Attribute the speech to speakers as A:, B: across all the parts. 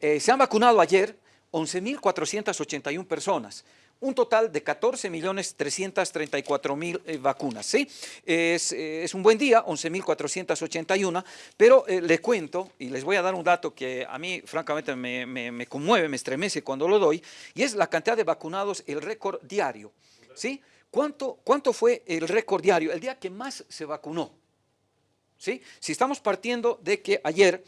A: Eh, se han vacunado ayer 11.481 personas un total de 14.334.000 eh, vacunas. ¿sí? Es, eh, es, un buen día, 11.481, pero eh, le cuento y les voy a dar un dato que a mí francamente me, me, me, conmueve, me estremece cuando lo doy, y es la cantidad de vacunados, el récord diario. ¿sí? ¿Cuánto, ¿Cuánto fue el récord diario? El día que más se vacunó. ¿sí? Si estamos partiendo de que ayer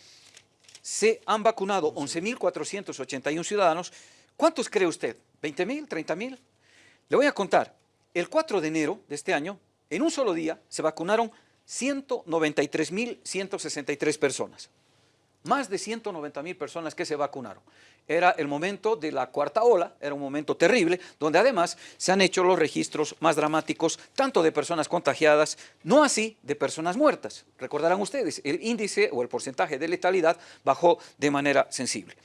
A: se han vacunado 11.481 ciudadanos, ¿cuántos cree usted? ¿20 mil? ¿30 mil? Le voy a contar. El 4 de enero de este año, en un solo día, se vacunaron 193.163 personas. Más de 190 mil personas que se vacunaron. Era el momento de la cuarta ola, era un momento terrible, donde además se han hecho los registros más dramáticos, tanto de personas contagiadas, no así de personas muertas. Recordarán ustedes, el índice o el porcentaje de letalidad bajó de manera sensible.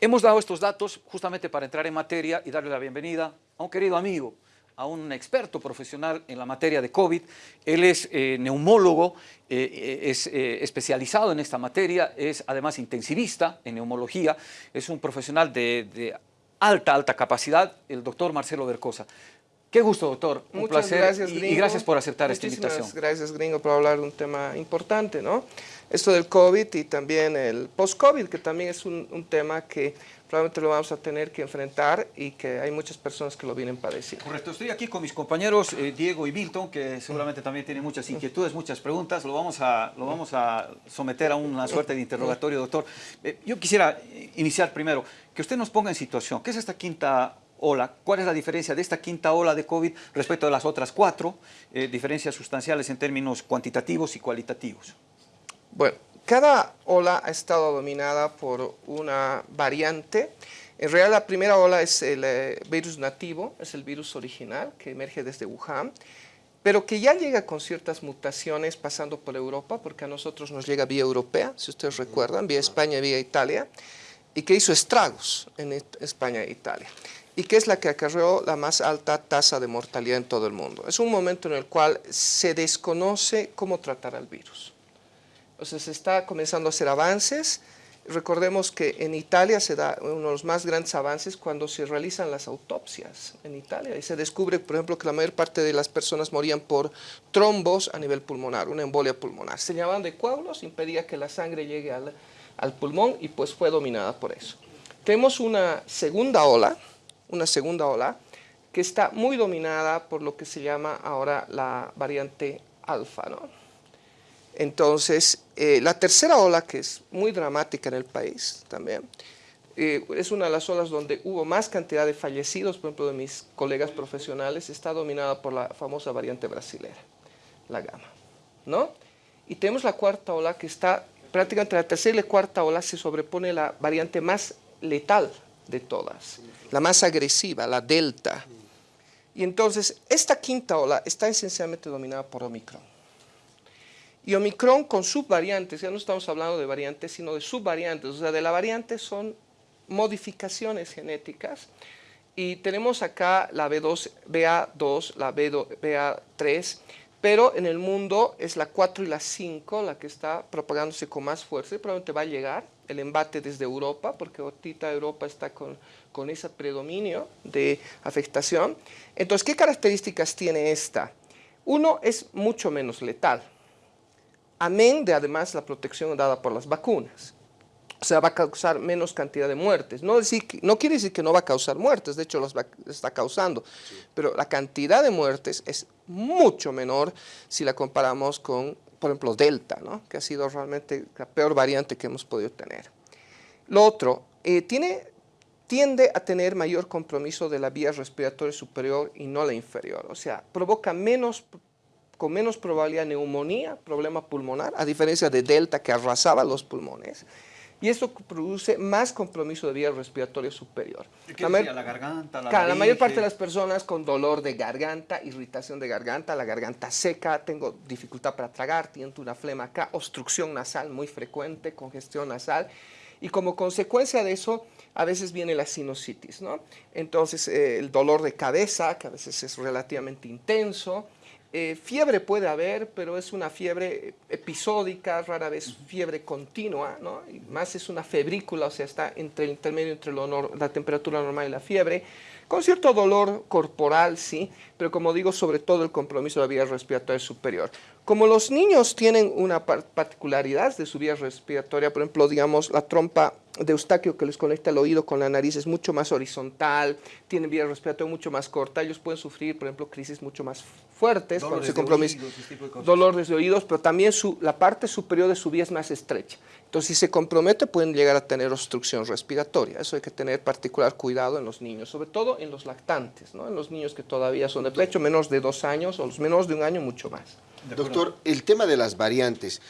A: Hemos dado estos datos justamente para entrar en materia y darle la bienvenida a un querido amigo, a un experto profesional en la materia de COVID. Él es eh, neumólogo, eh, eh es eh, especializado en esta materia, es además intensivista en neumología, es un profesional de, de alta, alta capacidad, el doctor Marcelo Bercosa. Qué gusto, doctor. Un
B: Muchas
A: placer
B: gracias,
A: y,
B: gringo.
A: y, gracias por aceptar
B: Muchísimas
A: esta invitación.
B: gracias, gringo, por hablar de un tema importante, ¿no? Esto del COVID y también el post-COVID, que también es un, un, tema que probablemente lo vamos a tener que enfrentar y que hay muchas personas que lo vienen padeciendo.
A: Correcto. Estoy aquí con mis compañeros eh, Diego y Milton, que seguramente también tienen muchas inquietudes, muchas preguntas. Lo vamos a, lo vamos a someter a una suerte de interrogatorio, doctor. Eh, yo quisiera iniciar primero, que usted nos ponga en situación. ¿Qué es esta quinta ola. ¿Cuál es la diferencia de esta quinta ola de COVID respecto a las otras cuatro? Eh, diferencias sustanciales en términos cuantitativos y cualitativos.
B: Bueno, cada ola ha estado dominada por una variante. En realidad la primera ola es el eh, virus nativo, es el virus original que emerge desde Wuhan, pero que ya llega con ciertas mutaciones pasando por Europa, porque a nosotros nos llega vía europea, si ustedes recuerdan, vía España, vía Italia, y que hizo estragos en España e Italia y que es la que acarreó la más alta tasa de mortalidad en todo el mundo. Es un momento en el cual se desconoce cómo tratar al virus. Entonces se está comenzando a hacer avances. Recordemos que en Italia se da uno de los más grandes avances cuando se realizan las autopsias en Italia y se descubre, por ejemplo, que la mayor parte de las personas morían por trombos a nivel pulmonar, una embolia pulmonar. Se llamaban de coágulos, impedía que la sangre llegue al, al pulmón y pues fue dominada por eso. Tenemos una segunda ola, una segunda ola que está muy dominada por lo que se llama ahora la variante alfa. ¿no? Entonces, eh, la tercera ola, que es muy dramática en el país también, eh, es una de las olas donde hubo más cantidad de fallecidos, por ejemplo, de mis colegas profesionales, está dominada por la famosa variante brasilera, la gama. ¿no? Y tenemos la cuarta ola que está, prácticamente la tercera y la cuarta ola se sobrepone la variante más letal de todas, la más agresiva, la delta. Y entonces, esta quinta ola está esencialmente dominada por Omicron. Y Omicron con subvariantes, ya no estamos hablando de variantes, sino de subvariantes, o sea, de la variante son modificaciones genéticas. Y tenemos acá la B2, BA2, la BA3, pero en el mundo es la 4 y la 5 la que está propagándose con más fuerza y probablemente va a llegar el embate desde Europa, porque ahorita Europa está con, con ese predominio de afectación. Entonces, ¿qué características tiene esta? Uno, es mucho menos letal, amén de además la protección dada por las vacunas. O sea, va a causar menos cantidad de muertes. No, decir no quiere decir que no va a causar muertes, de hecho las está causando, sí. pero la cantidad de muertes es mucho menor si la comparamos con, por ejemplo, Delta, ¿no? que ha sido realmente la peor variante que hemos podido tener. Lo otro, eh, tiene, tiende a tener mayor compromiso de la vía respiratoria superior y no la inferior, o sea, provoca menos con menos probabilidad de neumonía, problema pulmonar, a diferencia de Delta que arrasaba los pulmones, y esto produce más compromiso de vía respiratoria superior.
A: ¿Qué la, decía, la garganta, la,
B: claro, la mayor parte de las personas con dolor de garganta, irritación de garganta, la garganta seca, tengo dificultad para tragar, tiento una flema acá, obstrucción nasal muy frecuente, congestión nasal, y como consecuencia de eso, a veces viene la sinusitis, ¿no? Entonces, eh, el dolor de cabeza, que a veces es relativamente intenso, Eh, fiebre puede haber, pero es una fiebre episódica, rara vez fiebre continua, ¿no? Y más es una febrícula, o sea, está entre el intermedio entre la temperatura normal y la fiebre con cierto dolor corporal, sí, pero como digo, sobre todo el compromiso de la vía respiratoria superior. Como los niños tienen una particularidad de su vía respiratoria, por ejemplo, digamos, la trompa de Eustaquio que les conecta el oído con la nariz es mucho más horizontal, tienen vía respiratoria mucho más corta, ellos pueden sufrir, por ejemplo, crisis mucho más fuertes
A: cuando se
B: comprometen, dolores de oídos, pero también su, la parte superior de su vía es más estrecha. Entonces, si se compromete, pueden llegar a tener obstrucción respiratoria. Eso hay que tener particular cuidado en los niños, sobre todo en los lactantes, ¿no? en los niños que todavía son de pecho, menos de dos años o los menos de un año, mucho más.
C: Doctor, el tema de las variantes.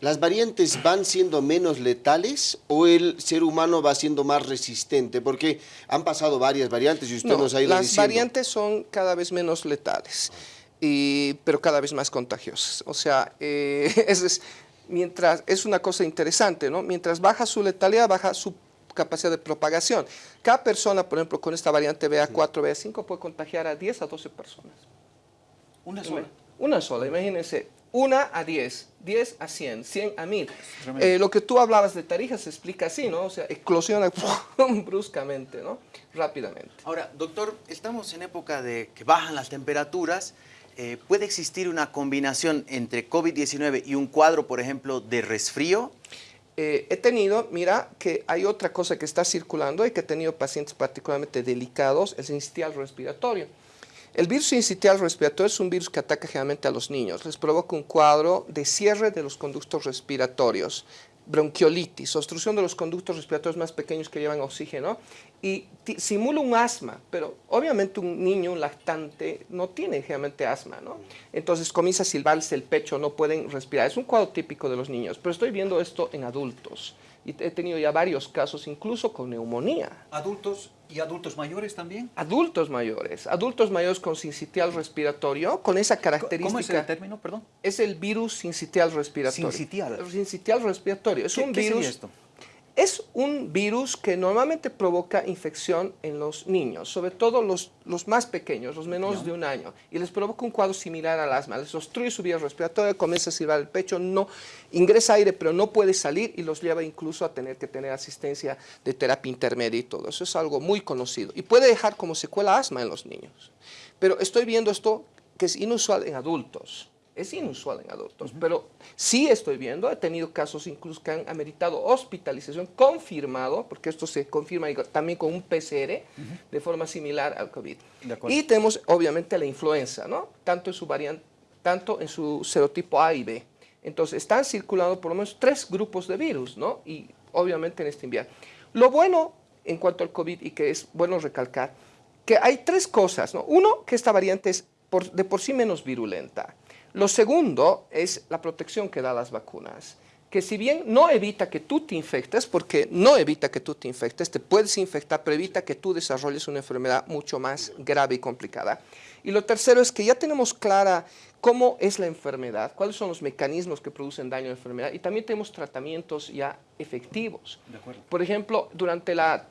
C: ¿Las variantes van siendo menos letales o el ser humano va siendo más resistente? Porque han pasado varias variantes y usted nos ha ido
B: las variantes son cada vez menos letales, y, pero cada vez más contagiosas. O sea, eh, es, mientras, es una cosa interesante, ¿no? Mientras baja su letalidad, baja su capacidad de propagación. Cada persona, por ejemplo, con esta variante BA4, BA5 puede contagiar a 10 a 12 personas.
A: ¿Una sola?
B: Una sola, imagínense, una a 10, 10 a 100, 100 a 1000. Eh, lo que tú hablabas de Tarija se explica así, ¿no? O sea, eclosiona bruscamente, ¿no? Rápidamente.
D: Ahora, doctor, estamos en época de que bajan las temperaturas. Eh, ¿Puede existir una combinación entre COVID-19 y un cuadro, por ejemplo, de resfrío?
B: Eh, he tenido, mira, que hay otra cosa que está circulando y que he tenido pacientes particularmente delicados, el sincitial respiratorio. El virus sincitial respiratorio es un virus que ataca generalmente a los niños. Les provoca un cuadro de cierre de los conductos respiratorios, bronquiolitis, obstrucción de los conductos respiratorios más pequeños que llevan oxígeno y simula un asma, pero obviamente un niño, un lactante, no tiene generalmente asma, ¿no? Entonces comienza a silbarse el pecho, no pueden respirar. Es un cuadro típico de los niños, pero estoy viendo esto en adultos y he tenido ya varios casos, incluso con neumonía.
A: ¿Adultos y adultos mayores también?
B: Adultos mayores, adultos mayores con sincitial respiratorio, con esa característica. ¿Cómo
A: es el término, perdón?
B: Es el virus sincitial respiratorio.
A: Sincitial.
B: Sincitial respiratorio. Es un virus.
A: esto?
B: Es un virus que normalmente provoca infección en los niños, sobre todo los, los más pequeños, los menores de un año, y les provoca un cuadro similar al asma. Les obstruye su vía respiratoria, comienza a silbar el pecho, no ingresa aire, pero no puede salir y los lleva incluso a tener que tener asistencia de terapia intermedia y todo. Eso es algo muy conocido y puede dejar como secuela asma en los niños. Pero estoy viendo esto que es inusual en adultos es inusual en adultos, pero sí estoy viendo, he tenido casos incluso que han ameritado hospitalización confirmado, porque esto se confirma también con un PCR de forma similar al COVID. Y tenemos obviamente la influenza, ¿no? Tanto en su variante, tanto en su serotipo A y B. Entonces están circulando por lo menos tres grupos de virus, ¿no? Y obviamente en este invierno. Lo bueno en cuanto al COVID y que es bueno recalcar, que hay tres cosas, ¿no? Uno, que esta variante es de por sí menos virulenta. Lo segundo es la protección que da las vacunas, que si bien no evita que tú te infectes, porque no evita que tú te infectes, te puedes infectar, pero evita que tú desarrolles una enfermedad mucho más grave y complicada. Y lo tercero es que ya tenemos clara cómo es la enfermedad, cuáles son los mecanismos que producen daño a la enfermedad y también tenemos tratamientos ya efectivos. Por ejemplo, durante la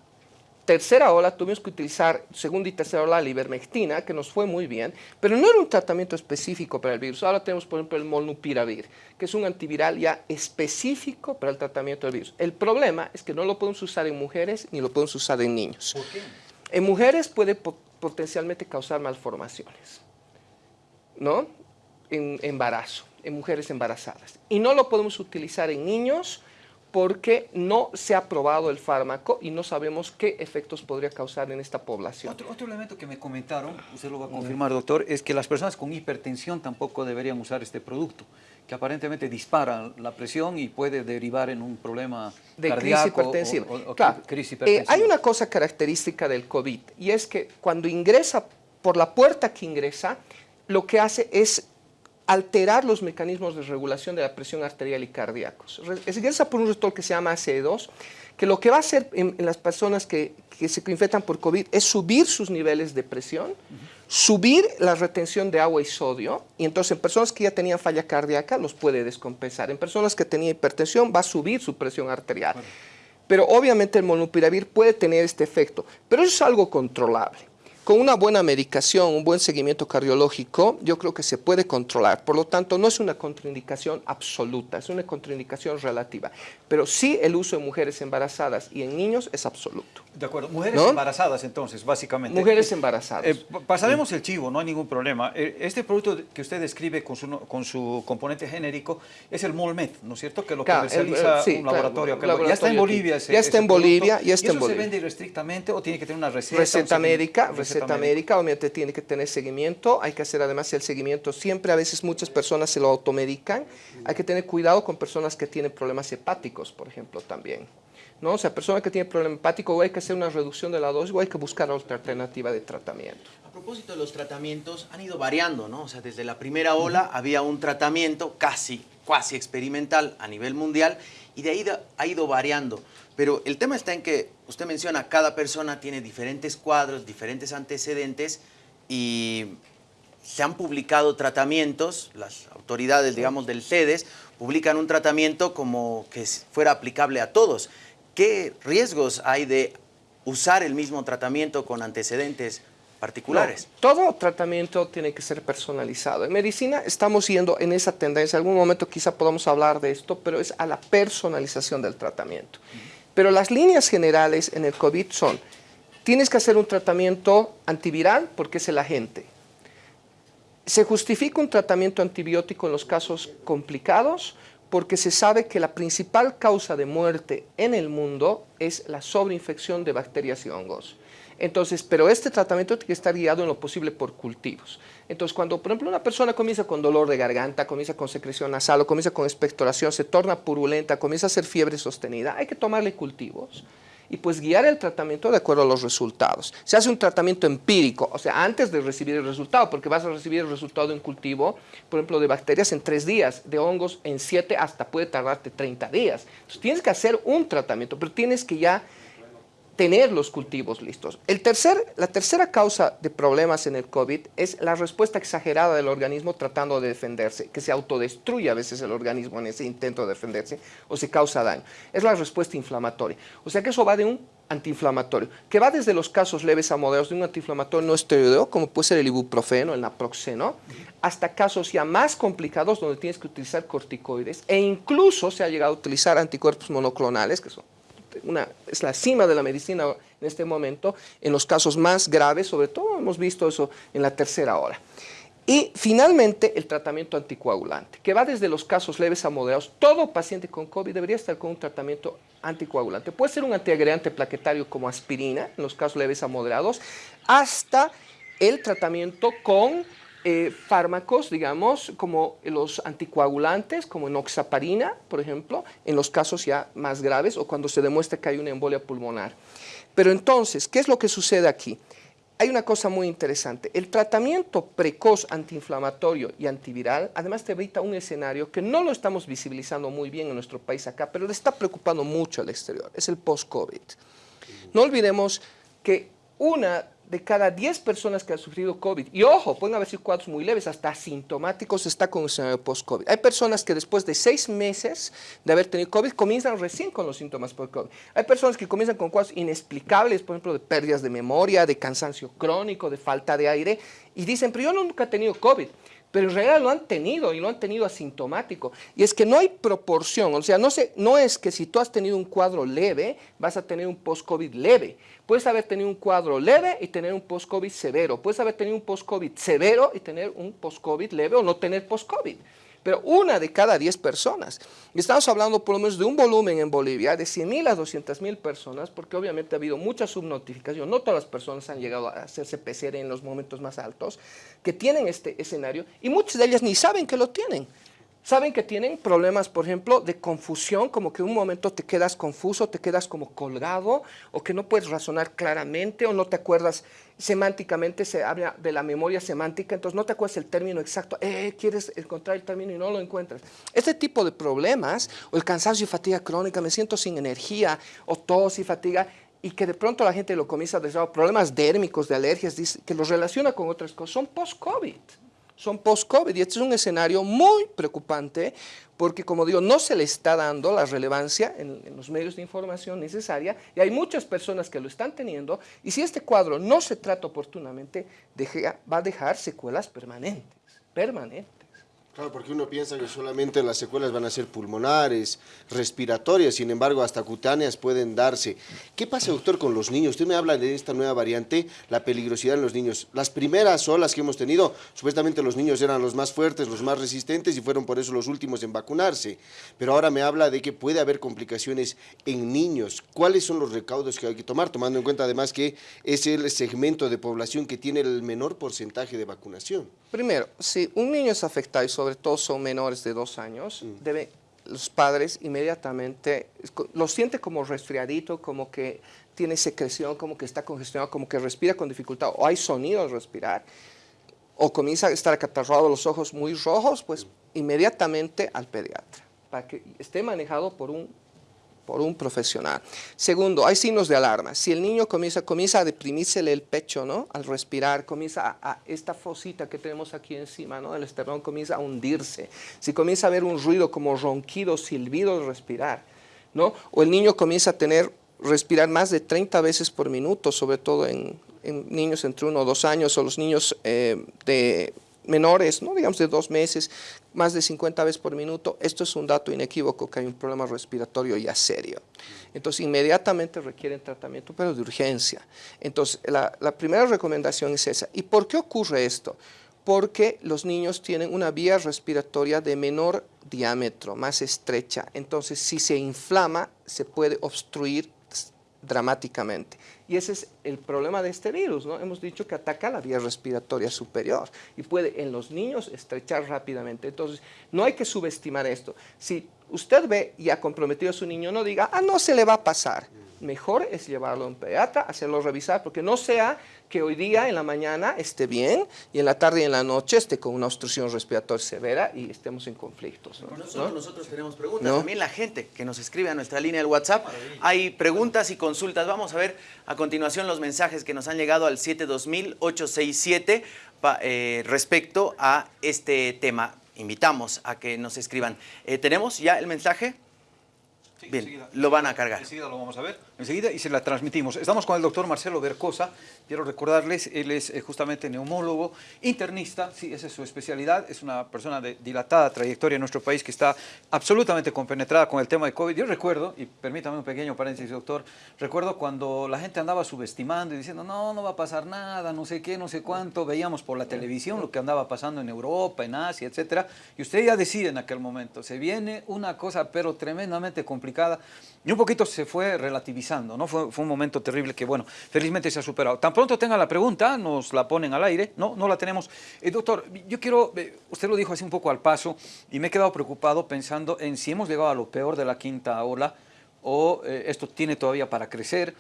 B: tercera ola tuvimos que utilizar, segunda y tercera ola, la ivermectina, que nos fue muy bien, pero no era un tratamiento específico para el virus. Ahora tenemos, por ejemplo, el molnupiravir, que es un antiviral ya específico para el tratamiento del virus. El problema es que no lo podemos usar en mujeres ni lo podemos usar en niños.
A: ¿Por qué?
B: En mujeres puede potencialmente causar malformaciones, ¿no? En embarazo, en mujeres embarazadas. Y no lo podemos utilizar en niños porque no se ha probado el fármaco y no sabemos qué efectos podría causar en esta población.
A: Otro, elemento que me comentaron, usted lo va a confirmar, doctor, es que las personas con hipertensión tampoco deberían usar este producto, que aparentemente dispara la presión y puede derivar en un problema
B: de
A: cardíaco
B: crisis hipertensiva. crisis hipertensiva. Eh, hay una cosa característica del COVID y es que cuando ingresa por la puerta que ingresa, lo que hace es alterar los mecanismos de regulación de la presión arterial y cardíacos. Es ingresa por un receptor que se llama ACE2, que lo que va a hacer en, las personas que, se infectan por COVID es subir sus niveles de presión, subir la retención de agua y sodio, y entonces en personas que ya tenían falla cardíaca los puede descompensar. En personas que tenían hipertensión va a subir su presión arterial. Pero obviamente el molnupiravir puede tener este efecto, pero eso es algo controlable. Con una buena medicación, un buen seguimiento cardiológico, yo creo que se puede controlar. Por lo tanto, no es una contraindicación absoluta, es una contraindicación relativa. Pero sí el uso en mujeres embarazadas y en niños es absoluto.
A: De acuerdo. Mujeres
B: ¿No?
A: embarazadas, entonces, básicamente.
B: Mujeres embarazadas.
A: Eh, pa- pasaremos el chivo, no hay ningún problema. Eh, Este producto que usted describe con su, con su componente genérico es el Molmed, ¿no es cierto? Que lo
B: Claro, el-
A: comercializa
B: el- sí,
A: un
B: claro,
A: laboratorio. acá.
B: laboratorio
A: ya está en. Bolivia ese
B: Ya está
A: ese
B: en
A: producto.
B: Bolivia, ya está
A: ¿Y
B: en
A: eso se
B: Bolivia.
A: vende irrestrictamente o tiene que tener una receta?
B: Receta médica, receta médica, obviamente tiene que tener seguimiento, hay que hacer además el seguimiento, siempre a veces muchas personas se lo automedican, hay que tener cuidado con personas que tienen problemas hepáticos, por ejemplo, también. ¿no? O sea, personas que tienen problema hepático, o hay que hacer una reducción de la dosis o hay que buscar otra alternativa de tratamiento.
D: A propósito de los tratamientos, han ido variando, ¿no? O sea, desde la primera ola había un tratamiento casi, casi experimental a nivel mundial y de ahí ha ido variando. Pero el tema está en que usted menciona, cada persona tiene diferentes cuadros, diferentes antecedentes y se han publicado tratamientos, las autoridades, digamos, del CEDES, publican un tratamiento como que fuera aplicable a todos. ¿Qué riesgos hay de usar el mismo tratamiento con antecedentes particulares?
B: No, todo tratamiento tiene que ser personalizado. En medicina estamos yendo en esa tendencia. En algún momento quizá podamos hablar de esto, pero es a la personalización del tratamiento. Pero las líneas generales en el COVID son, tienes que hacer un tratamiento antiviral porque es el agente. Se justifica un tratamiento antibiótico en los casos complicados porque se sabe que la principal causa de muerte en el mundo es la sobreinfección de bacterias y hongos. Entonces, pero este tratamiento tiene que estar guiado en lo posible por cultivos. Entonces, cuando, por ejemplo, una persona comienza con dolor de garganta, comienza con secreción nasal o comienza con expectoración, se torna purulenta, comienza a hacer fiebre sostenida, hay que tomarle cultivos y pues guiar el tratamiento de acuerdo a los resultados. Se hace un tratamiento empírico, o sea, antes de recibir el resultado, porque vas a recibir el resultado de un cultivo, por ejemplo, de bacterias en tres días, de hongos en siete, hasta puede tardarte 30 días. Entonces tienes que hacer un tratamiento, pero tienes que ya tener los cultivos listos. El tercer, la tercera causa de problemas en el COVID es la respuesta exagerada del organismo tratando de defenderse, que se autodestruye a veces el organismo en ese intento de defenderse o se causa daño. Es la respuesta inflamatoria. O sea que eso va de un antiinflamatorio, que va desde los casos leves a moderados de un antiinflamatorio no esteroideo, como puede ser el ibuprofeno, el naproxeno, hasta casos ya más complicados donde tienes que utilizar corticoides e incluso se ha llegado a utilizar anticuerpos monoclonales, que son es la cima de la medicina en este momento, en los casos más graves, sobre todo hemos visto eso en la tercera hora. Y finalmente el tratamiento anticoagulante, que va desde los casos leves a moderados. Todo paciente con COVID debería estar con un tratamiento anticoagulante. Puede ser un antiagregante plaquetario como aspirina, en los casos leves a moderados, hasta el tratamiento con eh, fármacos, digamos, como los anticoagulantes, como enoxaparina, por ejemplo, en los casos ya más graves o cuando se demuestra que hay una embolia pulmonar. Pero entonces, ¿qué es lo que sucede aquí? Hay una cosa muy interesante. El tratamiento precoz antiinflamatorio y antiviral, además te evita un escenario que no lo estamos visibilizando muy bien en nuestro país acá, pero le está preocupando mucho al exterior, es el post-COVID. No olvidemos que una de cada 10 personas que han sufrido COVID, y ojo, pueden haber sido cuadros muy leves, hasta asintomáticos, está con el post-COVID. Hay personas que después de seis meses de haber tenido COVID, comienzan recién con los síntomas post-COVID. Hay personas que comienzan con cuadros inexplicables, por ejemplo, de pérdidas de memoria, de cansancio crónico, de falta de aire, y dicen, pero yo nunca he tenido COVID pero en realidad lo han tenido y lo han tenido asintomático. Y es que no hay proporción, o sea, no, se, no es que si tú has tenido un cuadro leve, vas a tener un post-COVID leve. Puedes haber tenido un cuadro leve y tener un post-COVID severo. Puedes haber tenido un post-COVID severo y tener un post-COVID leve o no tener post-COVID. Pero una de cada 10 personas. Estamos hablando por lo menos de un volumen en Bolivia de 100.000 a 200.000 personas, porque obviamente ha habido mucha subnotificación. No todas las personas han llegado a hacerse PCR en los momentos más altos, que tienen este escenario, y muchas de ellas ni saben que lo tienen. Saben que tienen problemas, por ejemplo, de confusión, como que un momento te quedas confuso, te quedas como colgado, o que no puedes razonar claramente, o no te acuerdas semánticamente, se habla de la memoria semántica, entonces no te acuerdas el término exacto, eh, quieres encontrar el término y no lo encuentras. Este tipo de problemas, o el cansancio y fatiga crónica, me siento sin energía, o tos y fatiga, y que de pronto la gente lo comienza a decir, problemas dérmicos, de alergias, que los relaciona con otras cosas, son post-COVID. Son post-COVID y este es un escenario muy preocupante porque, como digo, no se le está dando la relevancia en, los medios de información necesaria y hay muchas personas que lo están teniendo y si este cuadro no se trata oportunamente, va a dejar secuelas permanentes, permanentes.
C: Claro, porque uno piensa que solamente las secuelas van a ser pulmonares, respiratorias, sin embargo, hasta cutáneas pueden darse. ¿Qué pasa, doctor, con los niños? Usted me habla de esta nueva variante, la peligrosidad en los niños. Las primeras olas que hemos tenido, supuestamente los niños eran los más fuertes, los más resistentes y fueron por eso los últimos en vacunarse. Pero ahora me habla de que puede haber complicaciones en niños. ¿Cuáles son los recaudos que hay que tomar, tomando en cuenta además que es el segmento de población que tiene el menor porcentaje de vacunación?
B: Primero, si un niño es afectado y sobre todo son menores de dos años, mm. debe los padres inmediatamente, lo siente como resfriadito, como que tiene secreción, como que está congestionado, como que respira con dificultad, o hay sonido al respirar, o comienza a estar acatarrado, los ojos muy rojos, pues inmediatamente al pediatra, para que esté manejado por un por un profesional. Segundo, hay signos de alarma. Si el niño comienza, comienza a deprimirse el pecho, ¿no? Al respirar, comienza a, esta fosita que tenemos aquí encima, ¿no? El esternón comienza a hundirse. Si comienza a haber un ruido como ronquido, silbido al respirar, ¿no? O el niño comienza a tener, respirar más de 30 veces por minuto, sobre todo en, niños entre uno o dos años, o los niños eh, de menores, no digamos de dos meses, más de 50 veces por minuto, esto es un dato inequívoco que hay un problema respiratorio ya serio. Entonces, inmediatamente requieren tratamiento, pero de urgencia. Entonces, la, primera recomendación es esa. ¿Y por qué ocurre esto? Porque los niños tienen una vía respiratoria de menor diámetro, más estrecha. Entonces, si se inflama, se puede obstruir dramáticamente. Y ese es el problema de este virus, ¿no? Hemos dicho que ataca la vía respiratoria superior y puede en los niños estrechar rápidamente. Entonces, no hay que subestimar esto. Si usted ve y ha comprometido a su niño, no diga, ah, no se le va a pasar mejor es llevarlo a un pediatra, hacerlo revisar, porque no sea que hoy día en la mañana esté bien y en la tarde y en la noche esté con una obstrucción respiratoria severa y estemos en conflictos.
D: ¿no? solo nosotros tenemos preguntas, también la gente que nos escribe a nuestra línea del WhatsApp. Hay preguntas y consultas. Vamos a ver a continuación los mensajes que nos han llegado al 720-867 eh, respecto a este tema. Invitamos a que nos escriban. Eh, ¿Tenemos ya el mensaje? Bien, lo van a cargar.
A: Enseguida lo vamos a ver, enseguida y se la transmitimos. Estamos con el doctor Marcelo Bercosa, quiero recordarles, él es eh, justamente neumólogo, internista, sí, esa es su especialidad, es una persona de dilatada trayectoria en nuestro país que está absolutamente compenetrada con el tema de COVID. Yo recuerdo, y permítame un pequeño paréntesis, doctor, recuerdo cuando la gente andaba subestimando y diciendo, no, no va a pasar nada, no sé qué, no sé cuánto, veíamos por la televisión lo que andaba pasando en Europa, en Asia, etcétera, y usted ya decide en aquel momento, se viene una cosa pero tremendamente complicada y un poquito se fue relativizando, ¿no? Fue, un momento terrible que, bueno, felizmente se ha superado. Tan pronto tenga la pregunta, nos la ponen al aire, no, no la tenemos. Eh, doctor, yo quiero, eh, usted lo dijo así un poco al paso, y me he quedado preocupado pensando en si hemos llegado a lo peor de la quinta ola, o eh, esto tiene todavía para crecer,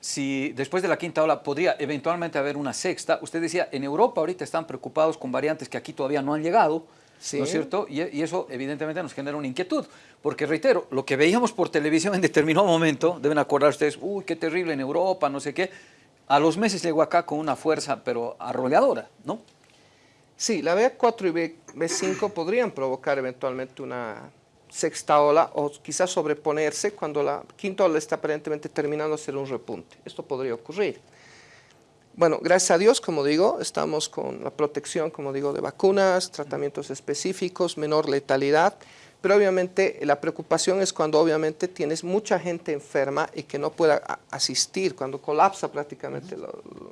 A: si después de la quinta ola podría eventualmente haber una sexta. Usted decía, en Europa ahorita están preocupados con variantes que aquí todavía no han llegado, ¿no es cierto? Y, y, eso evidentemente nos genera una inquietud, porque reitero, lo que veíamos por televisión en determinado momento, deben acordar ustedes, uy, qué terrible en Europa, no sé qué, a los meses llegó acá con una fuerza, pero arrolladora, ¿no?
B: Sí, la B4 y B5 podrían provocar eventualmente una sexta ola o quizás sobreponerse cuando la quinta ola está aparentemente terminando de ser un repunte. Esto podría ocurrir. Bueno, gracias a Dios, como digo, estamos con la protección, como digo, de vacunas, tratamientos específicos, menor letalidad, pero obviamente la preocupación es cuando obviamente tienes mucha gente enferma y que no pueda asistir, cuando colapsa prácticamente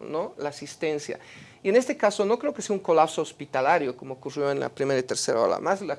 B: ¿no? la asistencia. Y en este caso no creo que sea un colapso hospitalario como ocurrió en la primera y tercera ola, más, el,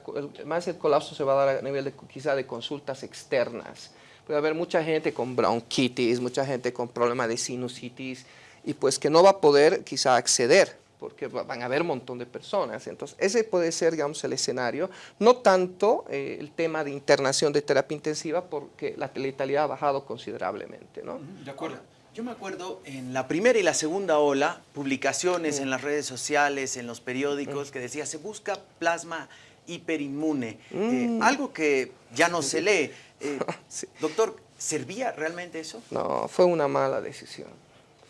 B: más el colapso se va a dar a nivel de, quizá de consultas externas. Puede haber mucha gente con bronquitis, mucha gente con problemas de sinusitis, y pues que no va a poder quizá acceder porque van a haber un montón de personas. Entonces, ese puede ser, digamos, el escenario. No tanto eh, el tema de internación de terapia intensiva, porque la letalidad ha bajado considerablemente, ¿no?
D: De acuerdo. Yo me acuerdo en la primera y la segunda ola, publicaciones en las redes sociales, en los periódicos, que decía, se busca plasma hiperinmune, eh, mm. algo que ya no se lee. Eh, doctor, ¿servía realmente eso?
B: No, fue una mala decisión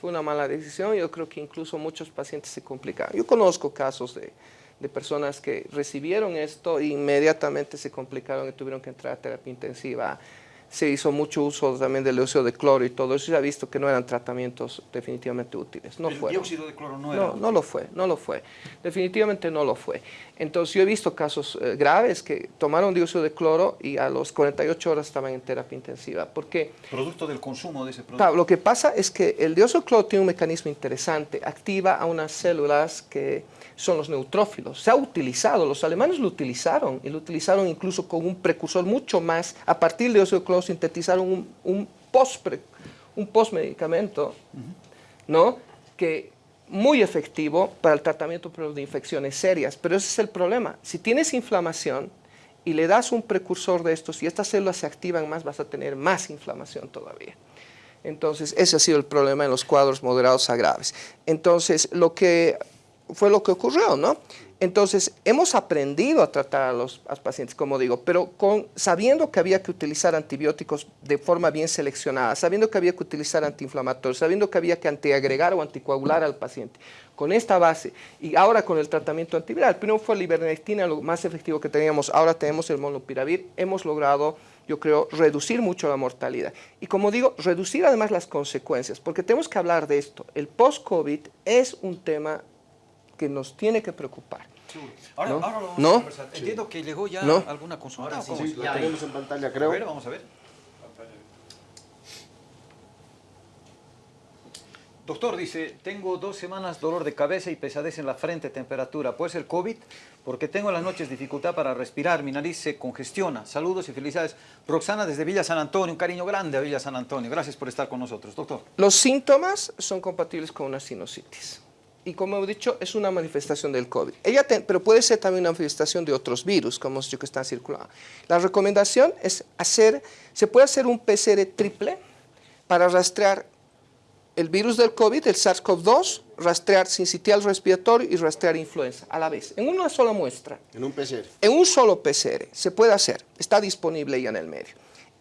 B: fue una mala decisión, yo creo que incluso muchos pacientes se complicaron. Yo conozco casos de de personas que recibieron esto e inmediatamente se complicaron y tuvieron que entrar a terapia intensiva se hizo mucho uso también del dióxido de cloro y todo eso, se ha visto que no eran tratamientos definitivamente útiles. No
A: el
B: fueron.
A: dióxido de cloro no era.
B: No, no lo fue, no lo fue. Definitivamente no lo fue. Entonces yo he visto casos eh, graves que tomaron dióxido de cloro y a los 48 horas estaban en terapia intensiva. Porque
A: Producto del consumo de ese producto.
B: claro, lo que pasa es que el dióxido de cloro tiene un mecanismo interesante. Activa a unas células que son los neutrófilos. Se ha utilizado, los alemanes lo utilizaron y lo utilizaron incluso con un precursor mucho más. A partir del dióxido de cloro sintetizaron un, un post un postmedicamento, ¿no? Que muy efectivo para el tratamiento de infecciones serias. Pero ese es el problema. Si tienes inflamación y le das un precursor de estos y estas células se activan más, vas a tener más inflamación todavía. Entonces, ese ha sido el problema en los cuadros moderados a graves. Entonces, lo que fue lo que ocurrió, ¿no? Entonces, hemos aprendido a tratar a los, pacientes, como digo, pero con, sabiendo que había que utilizar antibióticos de forma bien seleccionada, sabiendo que había que utilizar antiinflamatorios, sabiendo que había que antiagregar o anticoagular al paciente. Con esta base, y ahora con el tratamiento antiviral, primero fue la ivermectina, lo más efectivo que teníamos, ahora tenemos el monopiravir, hemos logrado yo creo, reducir mucho la mortalidad. Y como digo, reducir además las consecuencias, porque tenemos que hablar de esto. El post-COVID es un tema que nos tiene que preocupar.
A: Ahora,
B: ¿No?
A: ahora lo vamos
B: ¿No?
A: a conversar. Entiendo que llegó ya
B: ¿No?
A: alguna consulta.
D: Ahora
A: ¿o
D: sí?
C: La tenemos en pantalla, creo.
A: A ver, vamos a ver. Doctor dice, tengo dos semanas dolor de cabeza y pesadez en la frente, temperatura. ¿Puede ser COVID? Porque tengo en las noches dificultad para respirar, mi nariz se congestiona. Saludos y felicidades. Roxana desde Villa San Antonio, un cariño grande a Villa San Antonio. Gracias por estar con nosotros, doctor.
B: Los síntomas son compatibles con una sinusitis. Y como he dicho, es una manifestación del COVID. Ella te- pero puede ser también una manifestación de otros virus, como dicho que están circulando. La recomendación es hacer, se puede hacer un PCR triple para rastrear el virus del COVID, el SARS-CoV-2, rastrear sincitial respiratorio y rastrear influenza a la vez, en una sola muestra.
C: En un PCR.
B: En un solo PCR se puede hacer, está disponible ya en el medio.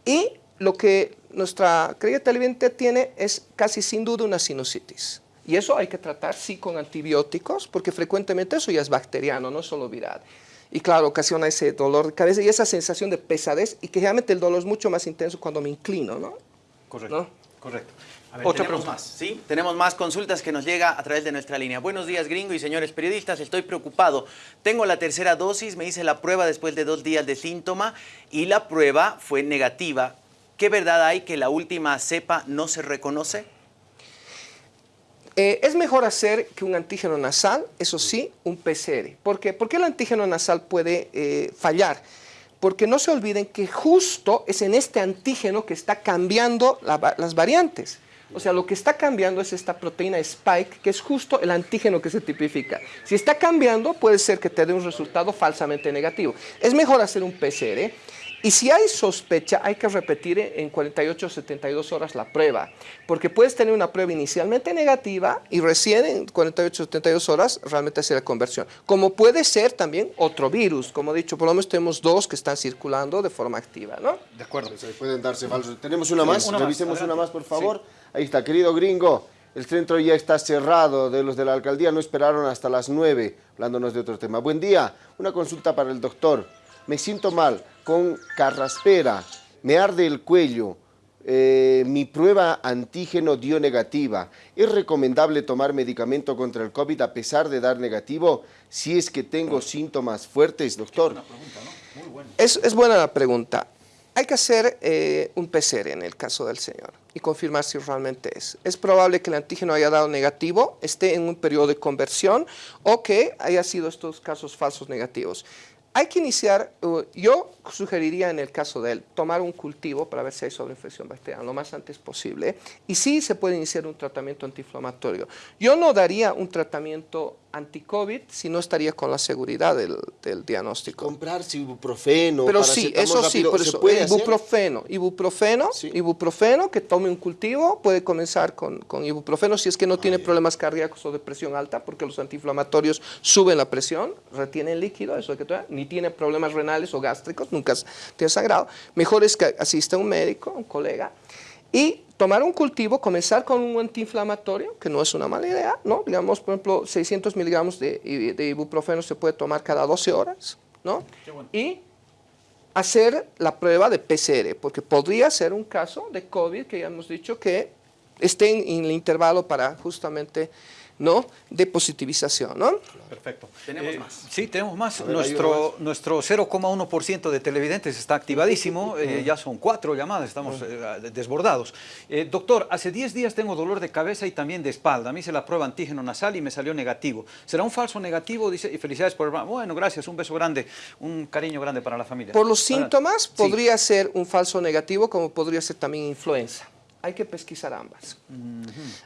B: Y lo que nuestra querida televidente tiene es casi sin duda una sinusitis. Y eso hay que tratar, sí, con antibióticos, porque frecuentemente eso ya es bacteriano, no solo viral. Y claro, ocasiona ese dolor de cabeza y esa sensación de pesadez, y que realmente el dolor es mucho más intenso cuando me inclino, ¿no?
A: Correcto.
B: ¿No?
A: Correcto.
D: A ver,
A: Otra
D: tenemos
A: pregunta.
D: más, ¿sí? Tenemos más consultas que nos llega a través de nuestra línea. Buenos días, gringo y señores periodistas. Estoy preocupado. Tengo la tercera dosis, me hice la prueba después de dos días de síntoma y la prueba fue negativa. ¿Qué verdad hay que la última cepa no se reconoce?
B: Eh, es mejor hacer que un antígeno nasal, eso sí, un PCR. ¿Por qué? Porque el antígeno nasal puede eh, fallar. Porque no se olviden que justo es en este antígeno que está cambiando las variantes. O sea, lo que está cambiando es esta proteína spike, que es justo el antígeno que se tipifica. Si está cambiando, puede ser que te dé un resultado falsamente negativo. Es mejor hacer un PCR. Y si hay sospecha, hay que repetir en 48 o 72 horas la prueba, porque puedes tener una prueba inicialmente negativa y recién en 48 o 72 horas realmente hacer la conversión. Como puede ser también otro virus, como he dicho, por lo menos tenemos dos que están circulando de forma activa, ¿no?
A: De acuerdo.
C: Pues ahí pueden darse falsos. Tenemos una más,
A: una
C: revisemos una más, por favor. Ahí está, querido gringo. El centro ya está cerrado, de los de la alcaldía no esperaron hasta las 9, hablándonos de otro tema. Buen día, una consulta para el doctor. Me siento mal, con carraspera, me arde el cuello, eh, mi prueba antígeno dio negativa. ¿Es recomendable tomar medicamento contra el COVID a pesar de dar negativo si es que tengo síntomas fuertes, doctor?
B: Es, es buena la pregunta. Hay que hacer eh, un PCR en el caso del señor y confirmar si realmente es. Es probable que el antígeno haya dado negativo, esté en un periodo de conversión o que haya sido estos casos falsos negativos. Hay que iniciar, uh, yo sugeriría en el caso de él, tomar un cultivo para ver si hay sobreinfección bacteriana lo más antes posible y sí se puede iniciar un tratamiento antiinflamatorio. Yo no daría un tratamiento anti-COVID si no estaría con la seguridad del, del diagnóstico.
C: Comprarse ibuprofeno,
B: Pero sí, eso sí, por
C: ¿se
B: eso,
C: puede hacer?
B: ibuprofeno, ibuprofeno,
C: Sí.
B: ibuprofeno, que tome un cultivo, puede comenzar con, con ibuprofeno si es que no tiene problemas cardíacos o de presión alta, porque los antiinflamatorios suben la presión, retienen líquido, eso que ni tiene problemas renales o gástricos, nunca ha sagrado. Mejor es que asista un médico, un colega, y tomar un cultivo, comenzar con un antiinflamatorio, que no es una mala idea, ¿no? Digamos, por ejemplo, 600 miligramos de, de ibuprofeno se puede tomar cada 12 horas, ¿no? Y hacer la prueba de PCR, porque podría ser un caso de COVID que ya hemos dicho que esté en el intervalo para justamente ¿no? de positivización. ¿no?
A: Perfecto.
D: Tenemos más.
A: Sí, tenemos más. nuestro nuestro 0,1% de televidentes está activadísimo. Eh, ya son cuatro llamadas, estamos eh, desbordados. Eh, doctor, hace 10 días tengo dolor de cabeza y también de espalda. A mí se la prueba antígeno nasal y me salió negativo. ¿Será un falso negativo? Dice, y felicidades por el... Bueno, gracias, un beso grande, un cariño grande para la familia.
B: Por los síntomas podría ser un falso negativo como podría ser también influenza. Hay que pesquisar ambas.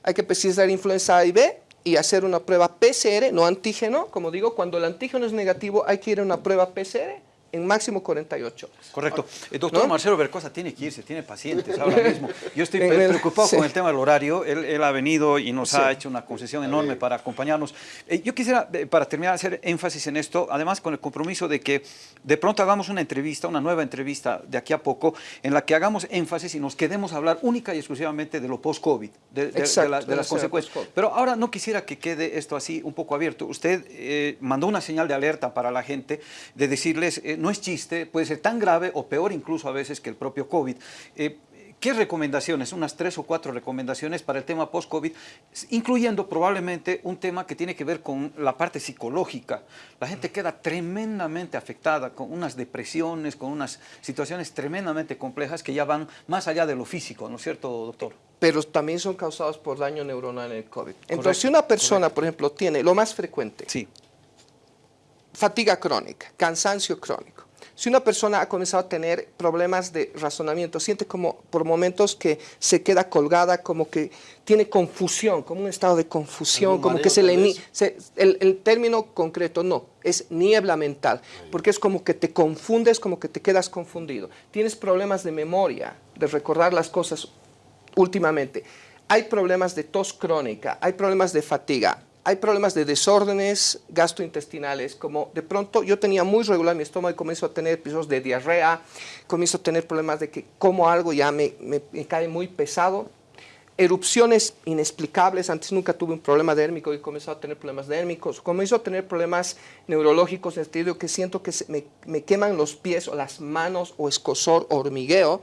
B: Hay que pesquisar influenza A y B y hacer una prueba PCR, no antígeno, como digo, cuando el antígeno es negativo hay que ir a una prueba PCR en máximo 48 horas.
A: Correcto. El eh, doctor Marcelo Bercosa tiene que irse, tiene pacientes ahora mismo. Yo estoy preocupado con el tema del horario. Él, ha venido y nos ha hecho una concesión enorme para acompañarnos. Eh, yo quisiera, eh, para terminar, hacer énfasis en esto, además con el compromiso de que de pronto hagamos una entrevista, una nueva entrevista de aquí a poco, en la que hagamos énfasis y nos quedemos a hablar única y exclusivamente de lo post-COVID, de, las consecuencias. Pero ahora no quisiera que quede esto así un poco abierto. Usted mandó una señal de alerta para la gente de decirles no es chiste, puede ser tan grave o peor incluso a veces que el propio COVID. Eh, ¿Qué recomendaciones? Unas tres o cuatro recomendaciones para el tema post-COVID, incluyendo probablemente un tema que tiene que ver con la parte psicológica. La gente queda tremendamente afectada con unas depresiones, con unas situaciones tremendamente complejas que ya van más allá de lo físico, ¿no es cierto, doctor?
B: Pero también son causados por daño neuronal en el COVID. Entonces, si una persona, por ejemplo, tiene lo más frecuente,
A: sí
B: fatiga crónica, cansancio crónico. Si una persona ha comenzado a tener problemas de razonamiento, siente como por momentos que se queda colgada, como que tiene confusión, como un estado de confusión, como que se le... el, el, término concreto no, es niebla mental, porque es como que te confundes, como que te quedas confundido. Tienes problemas de memoria, de recordar las cosas últimamente. Hay problemas de tos crónica, hay problemas de fatiga, hay problemas de desórdenes gastrointestinales, como de pronto yo tenía muy regular mi estómago y comienzo a tener episodios de diarrea, comienzo a tener problemas de que como algo ya me, cae muy pesado, erupciones inexplicables, antes nunca tuve un problema dérmico y comienzo a tener problemas dérmicos, comienzo a tener problemas neurológicos en el sentido que siento que me, me, queman los pies o las manos o escosor o hormigueo,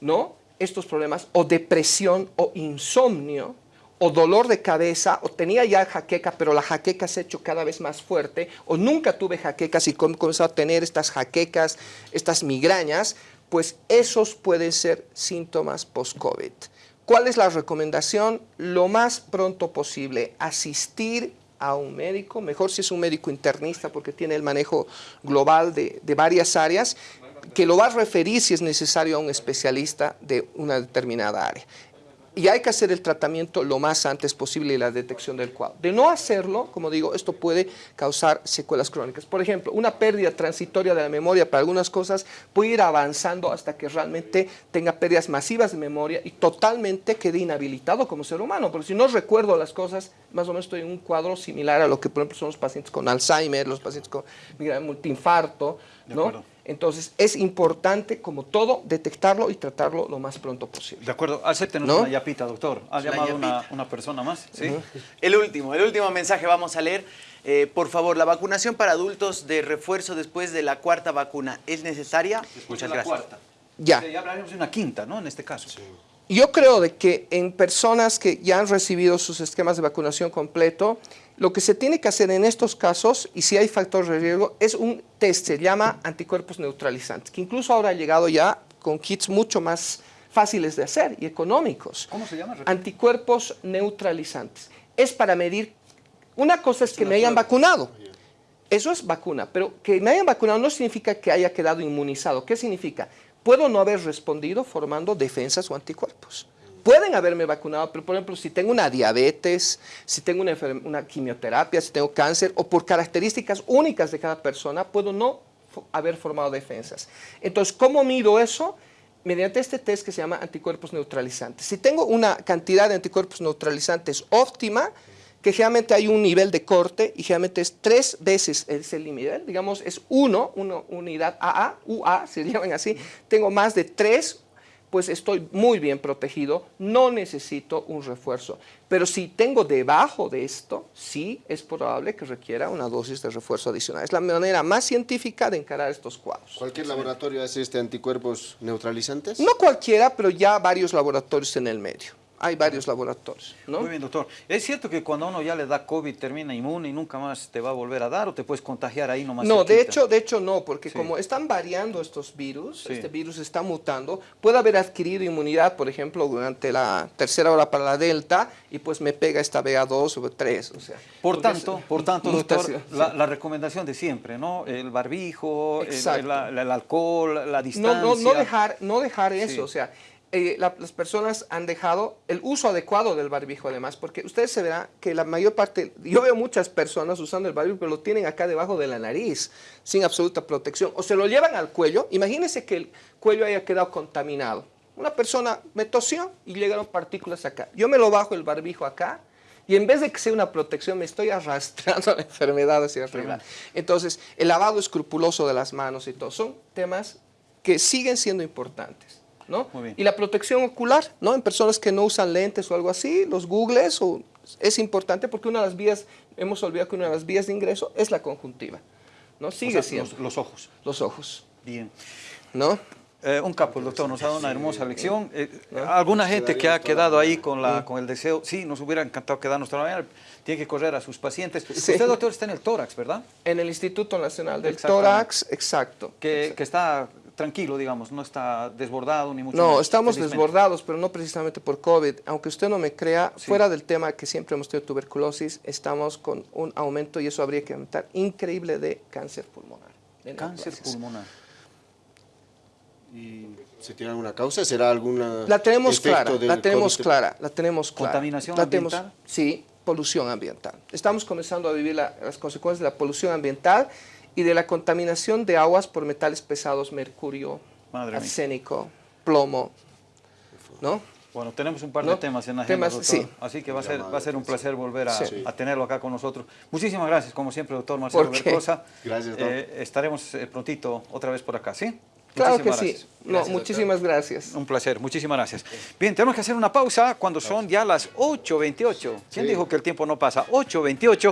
B: ¿no? Estos problemas, o depresión o insomnio, o dolor de cabeza, o tenía ya jaqueca, pero la jaqueca se ha hecho cada vez más fuerte, o nunca tuve jaquecas y comenzó a tener estas jaquecas, estas migrañas, pues esos pueden ser síntomas post-COVID. ¿Cuál es la recomendación? Lo más pronto posible, asistir a un médico, mejor si es un médico internista porque tiene el manejo global de, de varias áreas, que lo va a referir si es necesario a un especialista de una determinada área y hay que hacer el tratamiento lo más antes posible y la detección del cuadro. De no hacerlo, como digo, esto puede causar secuelas crónicas. Por ejemplo, una pérdida transitoria de la memoria para algunas cosas puede ir avanzando hasta que realmente tenga pérdidas masivas de memoria y totalmente quede inhabilitado como ser humano, porque si no recuerdo las cosas, más o menos estoy en un cuadro similar a lo que por ejemplo son los pacientes con Alzheimer, los pacientes con multiinfarto, ¿no? Entonces, es importante, como todo, detectarlo y tratarlo lo más pronto posible.
A: De acuerdo. Acéptenos una yapita, doctor. Ha llamado una, una, persona más. ¿sí?
D: El último, el último mensaje vamos a leer. Eh, por favor, la vacunación para adultos de refuerzo después de la cuarta vacuna, ¿es necesaria?
A: Muchas gracias. Cuarta.
B: Ya.
A: ya hablaremos de una quinta, ¿no? En este caso.
B: Yo creo de que en personas que ya han recibido sus esquemas de vacunación completo, lo que se tiene que hacer en estos casos, y si hay factores de riesgo, es un test, se llama anticuerpos neutralizantes, que incluso ahora ha llegado ya con kits mucho más fáciles de hacer y económicos.
A: ¿Cómo se llama?
B: Anticuerpos neutralizantes. Es para medir, una cosa es que me hayan vacunado, eso es vacuna, pero que me hayan vacunado no significa que haya quedado inmunizado. ¿Qué significa? Puedo no haber respondido formando defensas o anticuerpos pueden haberme vacunado, pero por ejemplo, si tengo una diabetes, si tengo una, una quimioterapia, si tengo cáncer, o por características únicas de cada persona, puedo no haber formado defensas. Entonces, ¿cómo mido eso? Mediante este test que se llama anticuerpos neutralizantes. Si tengo una cantidad de anticuerpos neutralizantes óptima, que generalmente hay un nivel de corte y generalmente es tres veces ese nivel, digamos es uno, una unidad AA, UA, se llaman así, tengo más de tres pues estoy muy bien protegido, no necesito un refuerzo. Pero si tengo debajo de esto, sí es probable que requiera una dosis de refuerzo adicional. Es la manera más científica de encarar estos cuadros.
C: ¿Cualquier laboratorio hace este anticuerpos neutralizantes?
B: No cualquiera, pero ya varios laboratorios en el medio. Hay varios laboratorios, ¿no?
A: Muy bien, doctor. ¿Es cierto que cuando uno ya le da COVID termina inmune y nunca más te va a volver a dar o te puedes contagiar ahí nomás?
B: No, de hecho, de hecho no, porque
A: Sí.
B: como están variando estos virus,
A: Sí.
B: este virus está mutando, puede haber adquirido inmunidad, por ejemplo, durante la tercera hora para la delta y pues me pega esta BA2 o 3, o sea.
A: Por tanto,
B: es-
A: por tanto, doctor, la, recomendación de siempre, ¿no? El barbijo, el, alcohol, la
B: no,
A: distancia.
B: no, no dejar, no dejar eso, o sea, eh, la- las personas han dejado el uso adecuado del barbijo además, porque ustedes se verán que la mayor parte, yo veo muchas personas usando el barbijo, pero lo tienen acá debajo de la nariz, sin absoluta protección, o se lo llevan al cuello, imagínense que el cuello haya quedado contaminado. Una persona me tosió y llegaron partículas acá. Yo me lo bajo el barbijo acá y en vez de que sea una protección, me estoy arrastrando la enfermedad hacia arriba. Entonces, el lavado escrupuloso de las manos y todo, son temas que siguen siendo importantes. ¿No?
A: Muy bien.
B: Y la protección ocular, ¿no? En personas que no usan lentes o algo así, los googles, o, es importante porque una de las vías, hemos olvidado que una de las vías de ingreso es la conjuntiva, ¿no?
A: O
B: Sigue
A: sea,
B: siendo
A: los, los ojos.
B: los ojos,
A: Bien.
B: ¿no?
A: Eh, un capo, el doctor, nos ha dado una hermosa lección. Eh, alguna gente que ha quedado ahí con, la, con el deseo, sí, nos hubiera encantado quedarnos toda la mañana, tiene que correr a sus pacientes.
B: Sí.
A: Usted, doctor, está en el tórax, ¿verdad?
B: En el Instituto Nacional del. Tórax, exacto.
A: Que, que está tranquilo, digamos, no está desbordado ni mucho
B: No,
A: menos,
B: estamos desbordados, pero no precisamente por COVID. Aunque usted no me crea,
A: Sí.
B: fuera del tema que siempre hemos tenido tuberculosis, estamos con un aumento, y eso habría que aumentar, increíble de cáncer pulmonar. de
A: Cáncer pulmonar.
C: ¿Y ¿Se tiene alguna causa? ¿Será alguna
B: La tenemos clara, la tenemos
C: COVID?
B: clara, la tenemos clara.
A: ¿Contaminación
B: La tenemos-
A: ambiental?
B: sí, polución ambiental. Estamos comenzando a vivir la- las consecuencias de la polución ambiental y de la contaminación de aguas por metales pesados, mercurio,
A: Madre mía.
B: arsénico, plomo, ¿no?
A: Bueno, tenemos un par de
B: ¿No?
A: temas en la agenda,
B: Temas,
A: doctor.
B: sí.
A: Así que va a ser, va a ser un placer volver a,
B: Sí.
A: a tenerlo acá con nosotros. Muchísimas gracias, como siempre, doctor Marcelo. Bercosa.
C: Gracias, doctor.
A: Eh, estaremos eh, prontito otra vez por acá, ¿sí?
B: Claro que
A: Muchísimas
B: sí.
A: gracias.
B: No,
C: Gracias,
B: muchísimas gracias.
A: Un placer, muchísimas gracias. Bien, tenemos que hacer una pausa cuando son ya las 8.28. ¿Quién
C: Sí.
A: dijo que el tiempo no pasa? 8.28.